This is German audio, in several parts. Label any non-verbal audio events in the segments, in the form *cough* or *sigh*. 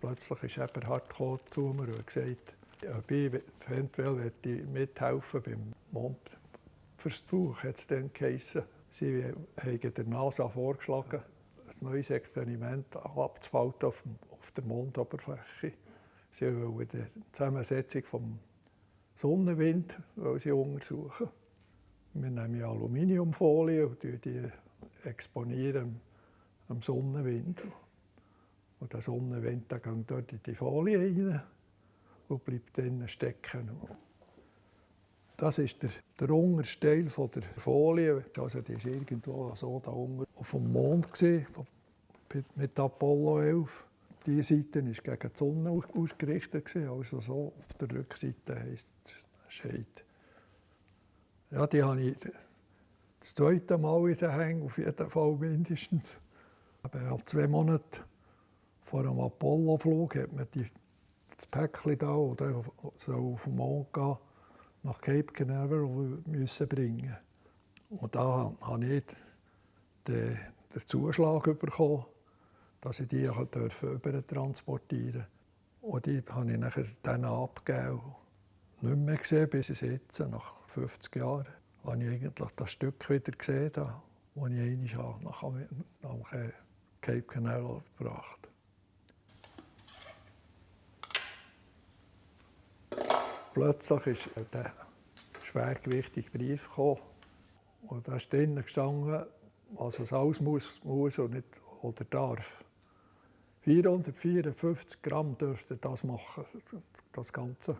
Plötzlich ist Eberhard zu mir und gesagt, ob ich eventuell mithelfen beim Mondversuch, hat es dann geheissen. Sie haben der NASA vorgeschlagen, ein neues Experiment abzuhalten auf, der Mondoberfläche. Sie wollen die Zusammensetzung des Sonnenwind sie untersuchen. Wir nehmen Aluminiumfolie und die exponieren am Sonnenwind. Und der Sonnenwind der geht dort in die Folie rein und bleibt dann stecken. Das ist der, der unterste Teil der Folie. Also die war irgendwo so da unten dem Mond gewesen, mit Apollo 11. Diese Seite war gegen die Sonne ausgerichtet, also so auf der Rückseite heisst es Shade. Ja, die habe ich das zweite Mal in den Hängen, auf jeden Fall mindestens. Aber zwei Monate vor dem Apollo-Flug hat man die, das Päckchen da, oder so den Mond gehen, nach Cape Canaveral müssen bringen. Und da habe ich den, den Zuschlag bekommen, dass ich die über transportieren durfte. Und die habe ich nachher dann abgegeben. Nicht mehr gesehen bis jetzt, nach 50 Jahren, habe ich eigentlich das Stück wieder gesehen, das ich einmal nach, Cape Canaveral gebracht Plötzlich ist der schwergewichtige Brief gekommen. Und da ist drinnen gestanden, was es alles muss, muss und nicht oder darf. 454 Gramm dürfte das machen, das ganze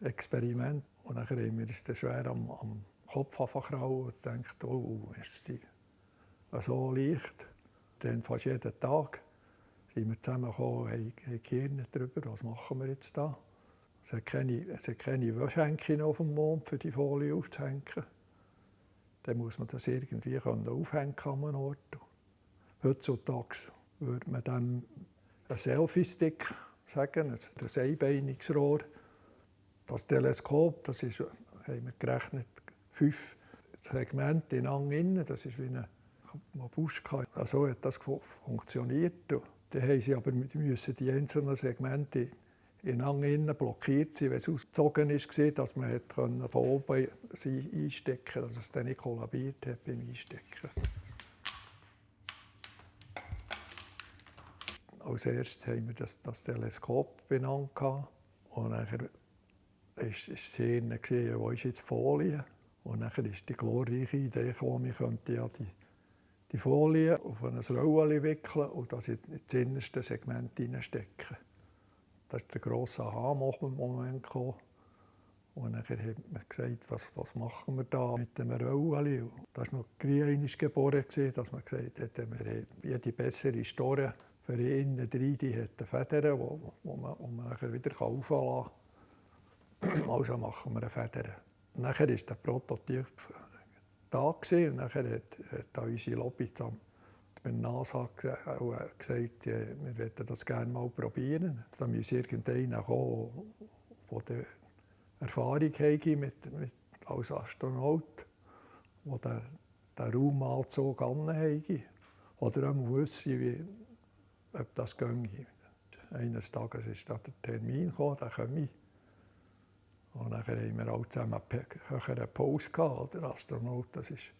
Experiment. Und dann haben wir uns schwer am, am Kopf angekrauen und gedacht, oh, ist die so leicht. Dann fast jeden Tag sind wir zusammengekommen, haben, haben Gehirn darüber, was machen wir jetzt da. Es hat keine, es hat keine Wäschhänkchen auf dem Mond, für die Folie aufzuhängen. Dann muss man das irgendwie aufhängen an einem Ort. Heutzutage würde man dann einen Selfie-Stick sagen, ein einbeiniges Rohr. Das Teleskop, das ist, haben wir gerechnet, fünf Segmente ineinander. Das ist wie eine Babuschka. So hat das funktioniert. Dann haben sie aber die einzelnen Segmente ineinander blockiert sein, wenn es ausgezogen war, dass man von oben sie einstecken konnte, dass es dann nicht kollabiert hat beim Einstecken. Als erstes haben wir das, das Teleskop benannt. Und dann war es sehr gesehen, wo ist jetzt die Folie? Und dann ist die glorreiche Idee gekommen, wir könnten ja die, die Folie auf ein Rollen wickeln und das in das innerste Segment hineinstecken. Das ist der grosse Aha-Moment. Und dann hat man gesagt, was, was machen wir da mit dem Röllchen? Da war noch einmal geboren, dass man gesagt hat, wir jede bessere Store für innen drin, die hat Federn, wo, wo man, wo man nachher wieder aufladen kann. *clears throat* Also machen wir eine Feder. Nachher war der Prototyp da und nachher hat, hat unsere Lobby zusammen die NASA auch gesagt, wir möchten das gerne mal probieren. Da muss irgendeiner kommen, der Erfahrung hat mit, mit, als Astronaut, der den, den Raumanzug anhat. Oder auch wissen, wie, ob das ginge. Eines Tages ist der Termin gekommen, dann komme ich. Und dann haben wir alle zusammen eine Pause gehabt. Der Astronaut, das ist,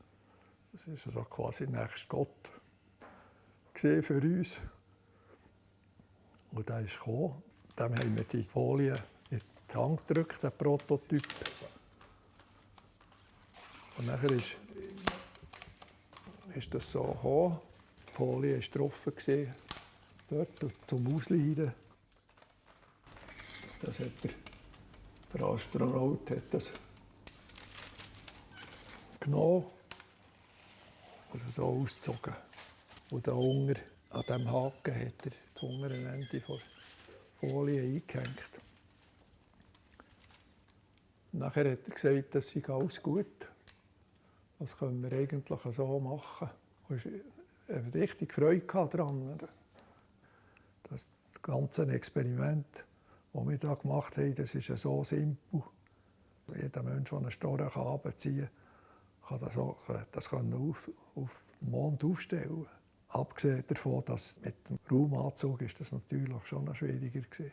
das ist also quasi nächst Gott für uns. Und der ist gekommen. Dem haben wir die Folie in die Hand gedrückt, den Prototyp. Und nachher ist, ist das so gekommen. Die Folie war getroffen, dort zum Ausleiden. Das hat der, der Astronaut hat das genommen und so ausgezogen. Und da unten an diesem Haken hat er das untere Ende der Folie eingehängt. Nachher hat er gesagt, das sei alles gut. Das können wir eigentlich so machen. Und er richtig Freude daran. Das ganze Experiment, das wir hier gemacht haben, das ist so simpel. Jeder Mensch, der einen Storch abziehen kann, kann das, auch, das kann auf, auf den Mond aufstellen. Abgesehen davon, dass mit dem Raumanzug ist das natürlich schon noch schwieriger war.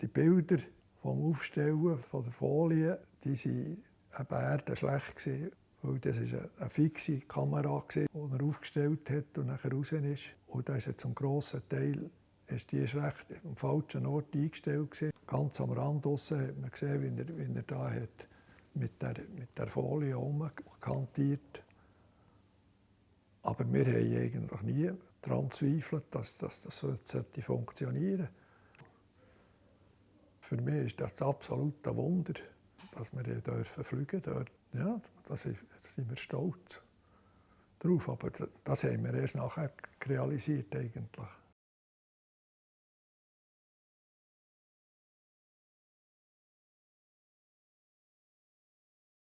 Die Bilder vom Aufstellen von der Folie, die waren eben schlecht gewesen, weil das ist eine, fixe Kamera die er aufgestellt hat und nachher raus ist. Und da ist zum grossen Teil ist die ist recht am falschen Ort eingestellt. Ganz am Rand draussen hat man gesehen, wie er, wie er da hat mit der, mit der Folie umkantiert. Aber wir haben eigentlich nie daran zweifelt, dass, dass das sollte funktionieren Für mich ist das absolut ein Wunder, dass wir hier dürfen fliegen dürfen. Ja, da sind wir stolz drauf. Aber das haben wir erst nachher realisiert eigentlich.